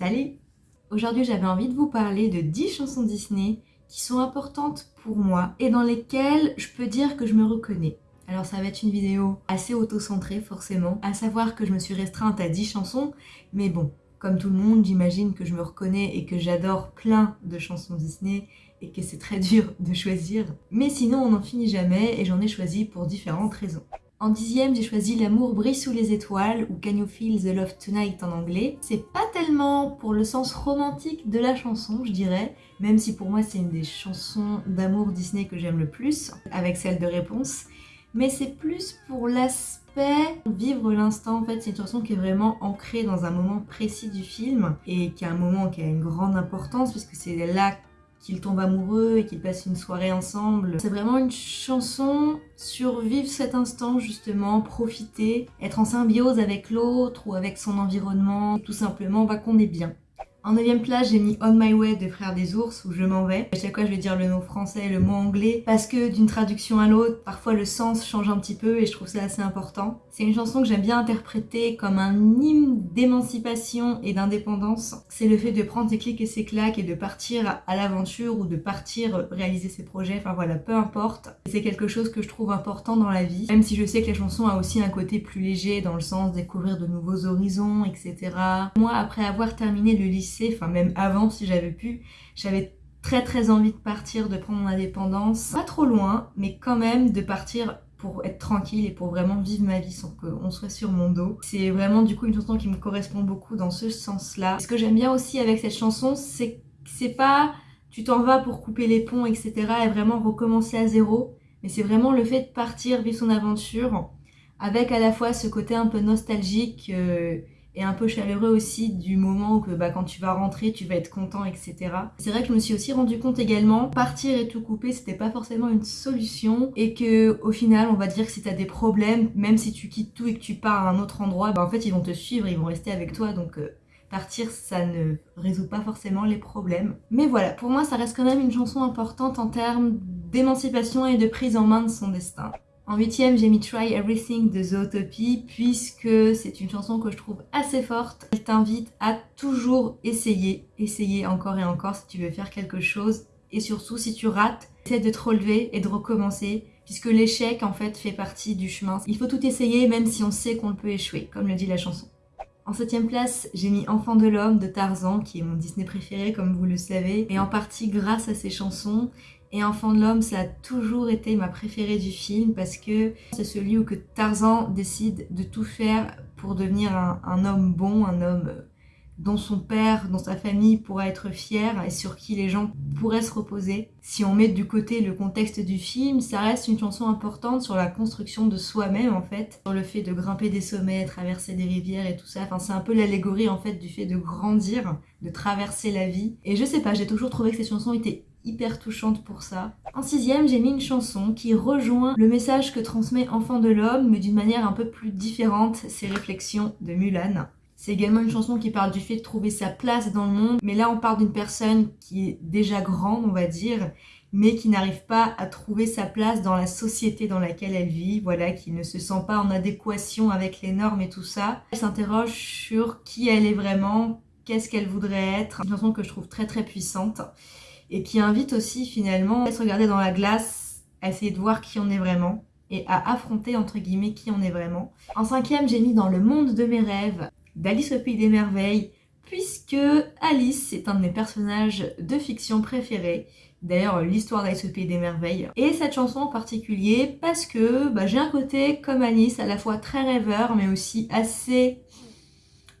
Salut Aujourd'hui j'avais envie de vous parler de 10 chansons Disney qui sont importantes pour moi et dans lesquelles je peux dire que je me reconnais. Alors ça va être une vidéo assez auto-centrée forcément, à savoir que je me suis restreinte à 10 chansons, mais bon, comme tout le monde, j'imagine que je me reconnais et que j'adore plein de chansons Disney et que c'est très dur de choisir. Mais sinon on n'en finit jamais et j'en ai choisi pour différentes raisons. En dixième, j'ai choisi L'amour brille sous les étoiles, ou Can You Feel the Love Tonight en anglais. C'est pas tellement pour le sens romantique de la chanson, je dirais, même si pour moi c'est une des chansons d'amour Disney que j'aime le plus, avec celle de Réponse, mais c'est plus pour l'aspect vivre l'instant. En fait, c'est une chanson qui est vraiment ancrée dans un moment précis du film, et qui a un moment qui a une grande importance, puisque c'est là qu'ils tombent amoureux et qu'ils passent une soirée ensemble. C'est vraiment une chanson sur vivre cet instant justement, profiter, être en symbiose avec l'autre ou avec son environnement, tout simplement va qu'on est bien. En 9 place, j'ai mis On My Way de Frères des Ours, où je m'en vais. À chaque fois, je vais dire le mot français et le mot anglais, parce que d'une traduction à l'autre, parfois le sens change un petit peu et je trouve ça assez important. C'est une chanson que j'aime bien interpréter comme un hymne d'émancipation et d'indépendance. C'est le fait de prendre ses clics et ses claques et de partir à l'aventure ou de partir réaliser ses projets, enfin voilà, peu importe. C'est quelque chose que je trouve important dans la vie, même si je sais que la chanson a aussi un côté plus léger dans le sens découvrir de nouveaux horizons, etc. Moi, après avoir terminé le lycée, enfin même avant si j'avais pu, j'avais très très envie de partir, de prendre mon indépendance, pas trop loin, mais quand même de partir pour être tranquille et pour vraiment vivre ma vie sans qu'on soit sur mon dos. C'est vraiment du coup une chanson qui me correspond beaucoup dans ce sens-là. Ce que j'aime bien aussi avec cette chanson, c'est que c'est pas tu t'en vas pour couper les ponts, etc. et vraiment recommencer à zéro, mais c'est vraiment le fait de partir, vivre son aventure, avec à la fois ce côté un peu nostalgique euh, et un peu chaleureux aussi du moment où que, bah, quand tu vas rentrer, tu vas être content, etc. C'est vrai que je me suis aussi rendu compte également, partir et tout couper, c'était pas forcément une solution et que au final, on va dire que si t'as des problèmes, même si tu quittes tout et que tu pars à un autre endroit, bah, en fait, ils vont te suivre, ils vont rester avec toi, donc... Euh, partir, ça ne résout pas forcément les problèmes. Mais voilà, pour moi, ça reste quand même une chanson importante en termes d'émancipation et de prise en main de son destin. En huitième, j'ai mis Try Everything de Zootopie puisque c'est une chanson que je trouve assez forte. Elle t'invite à toujours essayer, essayer encore et encore si tu veux faire quelque chose. Et surtout, si tu rates, essaie de te relever et de recommencer puisque l'échec en fait fait partie du chemin. Il faut tout essayer même si on sait qu'on peut échouer, comme le dit la chanson. En septième place, j'ai mis Enfant de l'homme de Tarzan, qui est mon Disney préféré comme vous le savez, et en partie grâce à ses chansons. Et Enfant de l'homme, ça a toujours été ma préférée du film parce que c'est celui où que Tarzan décide de tout faire pour devenir un, homme bon, un homme dont son père, dont sa famille pourra être fier et sur qui les gens pourraient se reposer. Si on met du côté le contexte du film, ça reste une chanson importante sur la construction de soi-même en fait, sur le fait de grimper des sommets, traverser des rivières et tout ça. Enfin, c'est un peu l'allégorie en fait du fait de grandir, de traverser la vie. Et je sais pas, j'ai toujours trouvé que cette chanson était hyper touchante pour ça. En sixième, j'ai mis une chanson qui rejoint le message que transmet Enfant de l'Homme, mais d'une manière un peu plus différente, ses réflexions de Mulan. C'est également une chanson qui parle du fait de trouver sa place dans le monde, mais là on parle d'une personne qui est déjà grande, on va dire, mais qui n'arrive pas à trouver sa place dans la société dans laquelle elle vit, voilà, qui ne se sent pas en adéquation avec les normes et tout ça. Elle s'interroge sur qui elle est vraiment, qu'est-ce qu'elle voudrait être. Une chanson que je trouve très très puissante et qui invite aussi finalement à se regarder dans la glace, à essayer de voir qui on est vraiment et à affronter entre guillemets qui on est vraiment. En cinquième, j'ai mis dans le monde de mes rêves d'Alice au Pays des Merveilles, puisque Alice est un de mes personnages de fiction préférés. D'ailleurs, l'histoire d'Alice au Pays des Merveilles. Et cette chanson en particulier parce que bah, j'ai un côté comme Alice, à la fois très rêveur, mais aussi assez,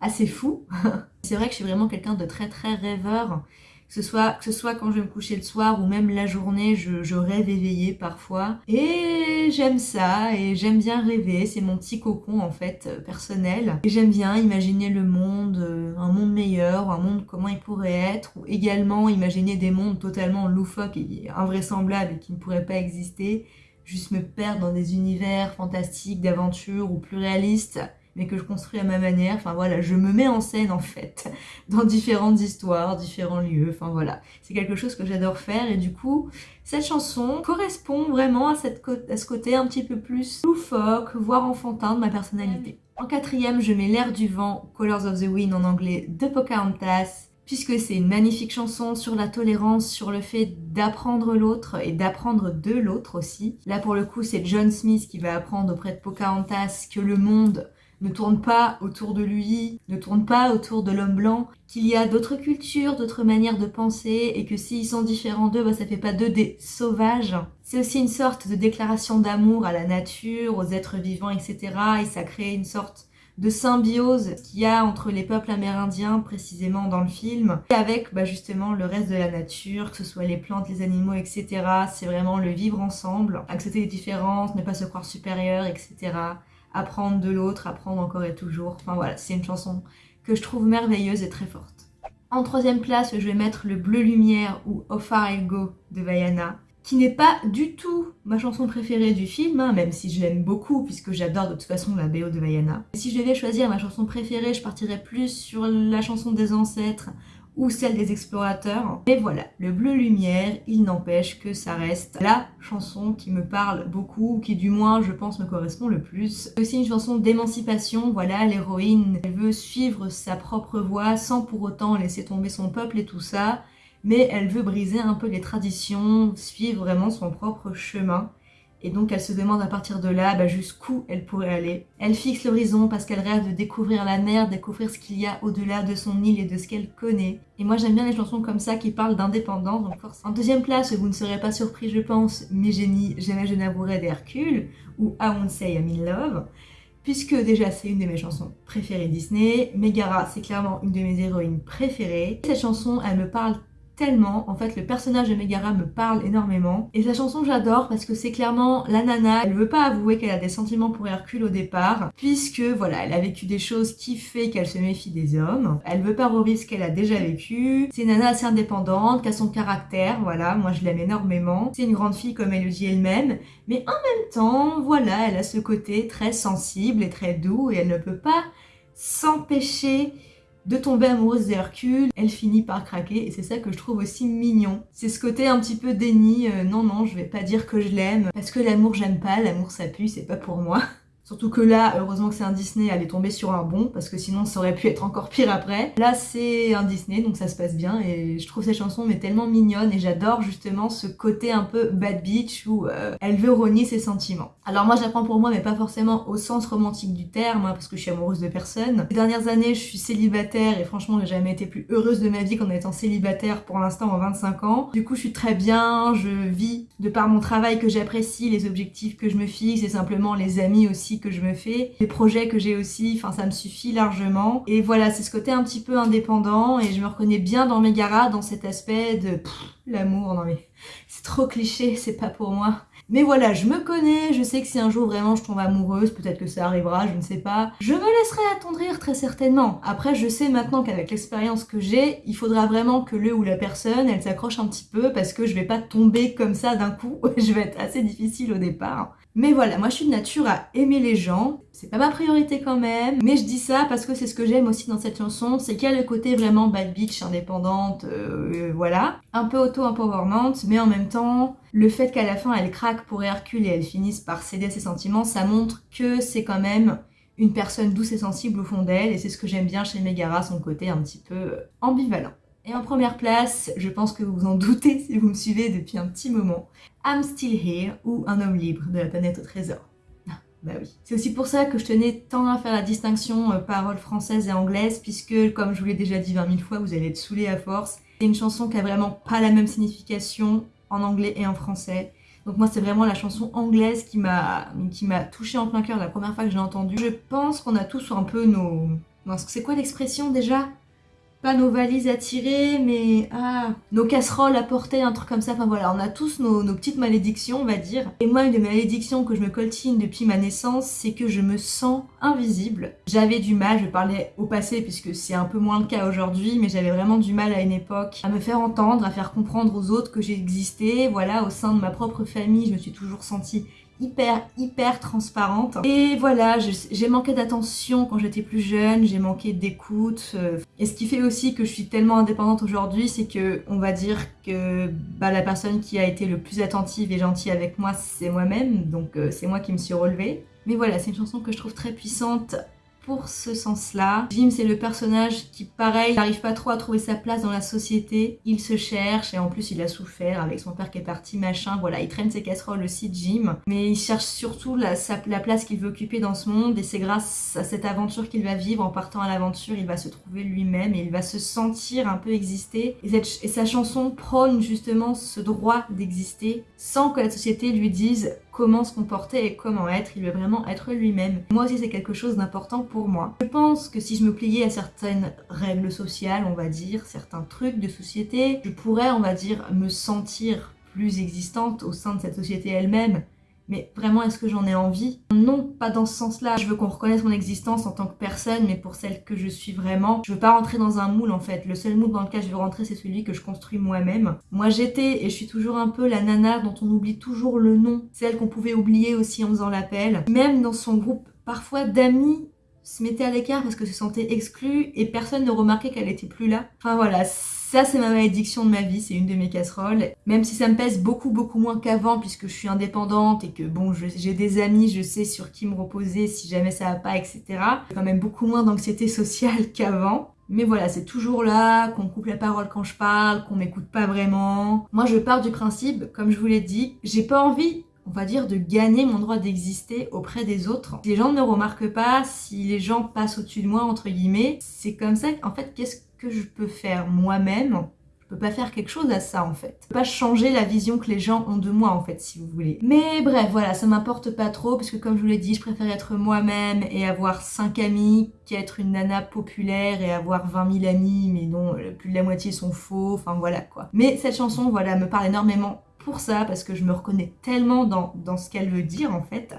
assez fou. C'est vrai que je suis vraiment quelqu'un de très très rêveur ce soit, que ce soit quand je vais me coucher le soir ou même la journée, je, rêve éveillée parfois. Et j'aime ça, et j'aime bien rêver, c'est mon petit cocon en fait euh, personnel. Et j'aime bien imaginer le monde, euh, un monde meilleur, un monde comment il pourrait être, ou également imaginer des mondes totalement loufoques et invraisemblables et qui ne pourraient pas exister. Juste me perdre dans des univers fantastiques, d'aventure ou plus réalistes mais que je construis à ma manière. Enfin voilà, je me mets en scène en fait, dans différentes histoires, différents lieux, enfin voilà. C'est quelque chose que j'adore faire et du coup, cette chanson correspond vraiment à, cette, à ce côté un petit peu plus loufoque, voire enfantin de ma personnalité. En quatrième, je mets L'air du vent, Colors of the Wind en anglais de Pocahontas, puisque c'est une magnifique chanson sur la tolérance, sur le fait d'apprendre l'autre et d'apprendre de l'autre aussi. Là pour le coup c'est John Smith qui va apprendre auprès de Pocahontas que le monde ne tourne pas autour de lui, ne tourne pas autour de l'homme blanc, qu'il y a d'autres cultures, d'autres manières de penser, et que s'ils sont différents d'eux, bah, ça fait pas d'eux des sauvages. C'est aussi une sorte de déclaration d'amour à la nature, aux êtres vivants, etc. Et ça crée une sorte de symbiose qu'il y a entre les peuples amérindiens précisément dans le film et avec bah, justement le reste de la nature, que ce soit les plantes, les animaux, etc. C'est vraiment le vivre ensemble, accepter les différences, ne pas se croire supérieur, etc apprendre de l'autre, apprendre encore et toujours. Enfin voilà, c'est une chanson que je trouve merveilleuse et très forte. En troisième place, je vais mettre le Bleu Lumière ou How Far I Go de Vaiana, qui n'est pas du tout ma chanson préférée du film, hein, même si je l'aime beaucoup, puisque j'adore de toute façon la BO de Vaiana. Si je devais choisir ma chanson préférée, je partirais plus sur la chanson des ancêtres ou celle des explorateurs. Mais voilà, le bleu lumière, il n'empêche que ça reste la chanson qui me parle beaucoup, qui du moins je pense me correspond le plus. C'est aussi une chanson d'émancipation, voilà, l'héroïne, elle veut suivre sa propre voie sans pour autant laisser tomber son peuple et tout ça, mais elle veut briser un peu les traditions, suivre vraiment son propre chemin. Et donc elle se demande à partir de là bah, jusqu'où elle pourrait aller. Elle fixe l'horizon parce qu'elle rêve de découvrir la mer, découvrir ce qu'il y a au-delà de son île et de ce qu'elle connaît. Et moi j'aime bien les chansons comme ça qui parlent d'indépendance. En deuxième place, vous ne serez pas surpris je pense, mes génies, Jamais je n'avouerai d'Hercule ou I Won't Say I'm in Love puisque déjà c'est une de mes chansons préférées Disney. Megara, c'est clairement une de mes héroïnes préférées. Cette chanson, elle me parle tellement. En fait, le personnage de Megara me parle énormément. Et sa chanson, j'adore parce que c'est clairement la nana. Elle veut pas avouer qu'elle a des sentiments pour Hercule au départ, puisque voilà, elle a vécu des choses qui fait qu'elle se méfie des hommes. Elle veut pas revivre ce qu'elle a déjà vécu. C'est une nana assez indépendante, qui a son caractère, voilà, moi je l'aime énormément. C'est une grande fille comme elle le dit elle-même, mais en même temps, voilà, elle a ce côté très sensible et très doux et elle ne peut pas s'empêcher de tomber amoureuse d'Hercule, elle finit par craquer et c'est ça que je trouve aussi mignon. C'est ce côté un petit peu déni, euh, non non je vais pas dire que je l'aime, parce que l'amour j'aime pas, l'amour ça pue, c'est pas pour moi. Surtout que là, heureusement que c'est un Disney, elle est tombée sur un bon, parce que sinon ça aurait pu être encore pire après. Là, c'est un Disney, donc ça se passe bien, et je trouve ces chansons mais tellement mignonnes, et j'adore justement ce côté un peu bad bitch où euh, elle veut renier ses sentiments. Alors moi, j'apprends pour moi, mais pas forcément au sens romantique du terme, hein, parce que je suis amoureuse de personne. Ces dernières années, je suis célibataire, et franchement, j'ai jamais été plus heureuse de ma vie qu'en étant célibataire pour l'instant en 25 ans. Du coup, je suis très bien, je vis de par mon travail que j'apprécie, les objectifs que je me fixe, et simplement les amis aussi que je me fais, les projets que j'ai aussi, enfin ça me suffit largement. Et voilà, c'est ce côté un petit peu indépendant et je me reconnais bien dans Megara, dans cet aspect de l'amour, non mais c'est trop cliché, c'est pas pour moi. Mais voilà, je me connais, je sais que si un jour vraiment je tombe amoureuse, peut-être que ça arrivera, je ne sais pas, je me laisserai attendrir très certainement. Après, je sais maintenant qu'avec l'expérience que j'ai, il faudra vraiment que le ou la personne, elle s'accroche un petit peu parce que je vais pas tomber comme ça d'un coup, je vais être assez difficile au départ. Mais voilà, moi je suis de nature à aimer les gens, c'est pas ma priorité quand même, mais je dis ça parce que c'est ce que j'aime aussi dans cette chanson, c'est qu'il y a le côté vraiment bad bitch, indépendante, euh, voilà, un peu auto-empowerment, mais en même temps, le fait qu'à la fin elle craque pour Hercule et elle finisse par céder ses sentiments, ça montre que c'est quand même une personne douce et sensible au fond d'elle, et c'est ce que j'aime bien chez Megara, son côté un petit peu ambivalent. Et en première place, je pense que vous vous en doutez si vous me suivez depuis un petit moment, I'm Still Here ou Un homme libre de la planète au trésor. Ah, bah oui. C'est aussi pour ça que je tenais tant à faire la distinction euh, paroles françaises et anglaises, puisque comme je vous l'ai déjà dit 20 000 fois, vous allez être saoulés à force. C'est une chanson qui a vraiment pas la même signification en anglais et en français. Donc moi c'est vraiment la chanson anglaise qui m'a touchée en plein cœur la première fois que j'ai entendu. Je pense qu'on a tous un peu nos... C'est quoi l'expression déjà? Pas nos valises à tirer, mais ah, nos casseroles à porter, un truc comme ça. Enfin voilà, on a tous nos, petites malédictions, on va dire. Et moi, une des malédictions que je me coltine depuis ma naissance, c'est que je me sens invisible. J'avais du mal, je parlais au passé puisque c'est un peu moins le cas aujourd'hui, mais j'avais vraiment du mal à une époque à me faire entendre, à faire comprendre aux autres que j'existais. Voilà, au sein de ma propre famille, je me suis toujours sentie hyper hyper transparente. Et voilà j'ai manqué d'attention quand j'étais plus jeune j'ai manqué d'écoute euh. et ce qui fait aussi que je suis tellement indépendante aujourd'hui c'est que on va dire que bah, la personne qui a été le plus attentive et gentille avec moi c'est moi-même. Donc euh, c'est moi qui me suis relevée. Mais voilà c'est une chanson que je trouve très puissante pour ce sens-là. Jim, c'est le personnage qui, pareil, n'arrive pas trop à trouver sa place dans la société. Il se cherche et en plus, il a souffert avec son père qui est parti, machin. Voilà, il traîne ses casseroles aussi, Jim. Mais il cherche surtout la, la place qu'il veut occuper dans ce monde et c'est grâce à cette aventure qu'il va vivre. En partant à l'aventure, il va se trouver lui-même et il va se sentir un peu exister. Et sa chanson prône justement ce droit d'exister sans que la société lui dise comment se comporter et comment être, il veut vraiment être lui-même. Moi aussi c'est quelque chose d'important pour moi. Je pense que si je me pliais à certaines règles sociales, on va dire, certains trucs de société, je pourrais, on va dire, me sentir plus existante au sein de cette société elle-même mais vraiment, est-ce que j'en ai envie? Non, pas dans ce sens-là. Je veux qu'on reconnaisse mon existence en tant que personne, mais pour celle que je suis vraiment. Je veux pas rentrer dans un moule, en fait. Le seul moule dans lequel je veux rentrer, c'est celui que je construis moi-même. Moi, j'étais, et je suis toujours un peu la nana dont on oublie toujours le nom. Celle qu'on pouvait oublier aussi en faisant l'appel. Même dans son groupe, parfois d'amis, se mettait à l'écart parce que se sentait exclue et personne ne remarquait qu'elle était plus là. Enfin voilà, ça, c'est ma malédiction de ma vie, c'est une de mes casseroles. Même si ça me pèse beaucoup, beaucoup moins qu'avant, puisque je suis indépendante et que, bon, j'ai des amis, je sais sur qui me reposer si jamais ça va pas, etc. J'ai quand même beaucoup moins d'anxiété sociale qu'avant. Mais voilà, c'est toujours là, qu'on coupe la parole quand je parle, qu'on m'écoute pas vraiment. Moi, je pars du principe, comme je vous l'ai dit, j'ai pas envie on va dire, de gagner mon droit d'exister auprès des autres. Si les gens ne me remarquent pas, si les gens passent au-dessus de moi, entre guillemets, c'est comme ça, en fait, qu'est-ce que je peux faire moi-même? Je peux pas faire quelque chose à ça en fait. Je peux pas changer la vision que les gens ont de moi en fait si vous voulez. Mais bref voilà ça m'importe pas trop parce que comme je vous l'ai dit je préfère être moi-même et avoir 5 amis qu'être une nana populaire et avoir 20 000 amis mais dont plus de la moitié sont faux, enfin voilà quoi. Mais cette chanson voilà me parle énormément pour ça parce que je me reconnais tellement dans, ce qu'elle veut dire en fait.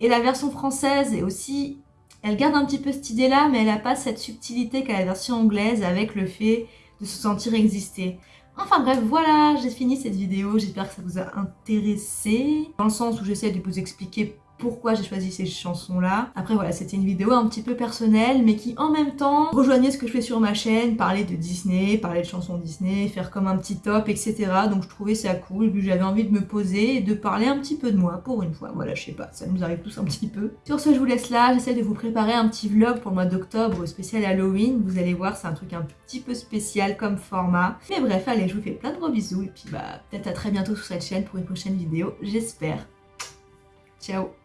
Et la version française est aussi elle garde un petit peu cette idée-là, mais elle n'a pas cette subtilité qu'a la version anglaise avec le fait de se sentir exister. Enfin bref, voilà, j'ai fini cette vidéo, j'espère que ça vous a intéressé, dans le sens où j'essaie de vous expliquer pourquoi j'ai choisi ces chansons-là. Après voilà, c'était une vidéo un petit peu personnelle, mais qui en même temps rejoignait ce que je fais sur ma chaîne, parler de Disney, parler de chansons Disney, faire comme un petit top, etc. Donc je trouvais ça cool, et puis j'avais envie de me poser et de parler un petit peu de moi, pour une fois. Voilà, je sais pas, ça nous arrive tous un petit peu. Sur ce, je vous laisse là, j'essaie de vous préparer un petit vlog pour le mois d'octobre spécial Halloween. Vous allez voir, c'est un truc un petit peu spécial comme format. Mais bref, allez, je vous fais plein de gros bisous, et puis bah, peut-être à très bientôt sur cette chaîne pour une prochaine vidéo, j'espère. Ciao